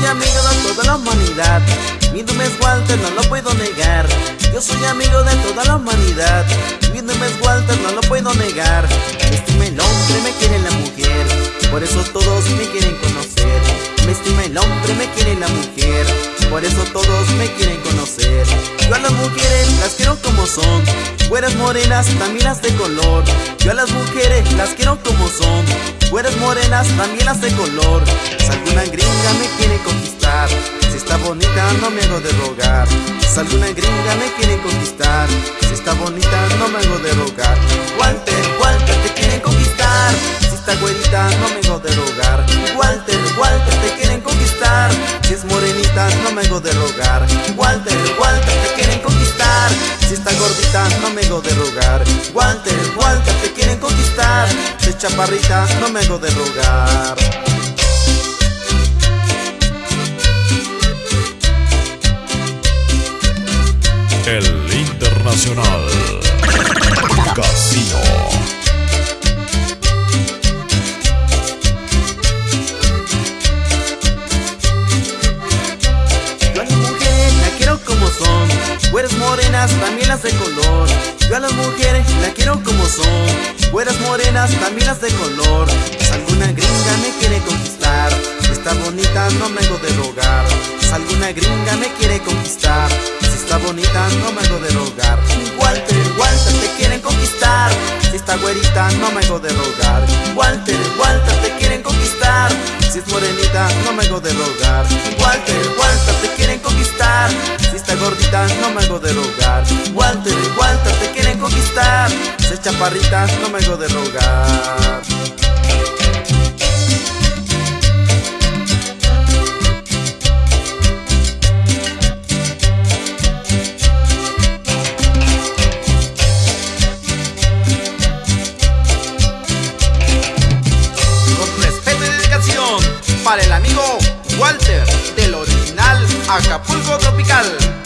toda la humanidad. Mi nombre es Walter, no lo puedo negar. Yo soy amigo de toda la humanidad. Mi nombre es Walter, no lo puedo negar. Me estima el hombre, me quiere la mujer. Por eso todos me quieren conocer. Me estima el hombre, me quiere la mujer. Por eso todos me quieren conocer. Yo a las mujeres las quiero como son Güeras morenas, también las de color. Yo a las mujeres las quiero como son. Güeras morenas, también las de color. Si alguna gringa me quiere conquistar Si está bonita no me hago de rogar. Si alguna gringa me quiere conquistar Si está bonita no me hago de rogar. Walter, Walter te quieren conquistar. Si está güerita no me hago de rogar no me hago de rogar Walter, Walter te quieren conquistar. Si está gordita no me hago de rogar Walter, Walter te quieren conquistar. Si es chaparrita no me hago de rogar El Internacional. Casino. También las de color. Yo a las mujeres la quiero como son. Güeras morenas, también las de color. Si alguna gringa me quiere conquistar Si está bonita no me hago de rogar. Si alguna gringa me quiere conquistar Si está bonita no me hago de rogar. Walter, Walter te quieren conquistar. Si está güerita no me hago de rogar. Walter, Walter te quieren conquistar. Si es morenita no me hago de rogar. Walter, Walter Si está gordita no me hago de rogar. Walter, Walter te quieren conquistar. Si es chaparrita no me hago de rogar. Para el amigo Walter del original Acapulco Tropical.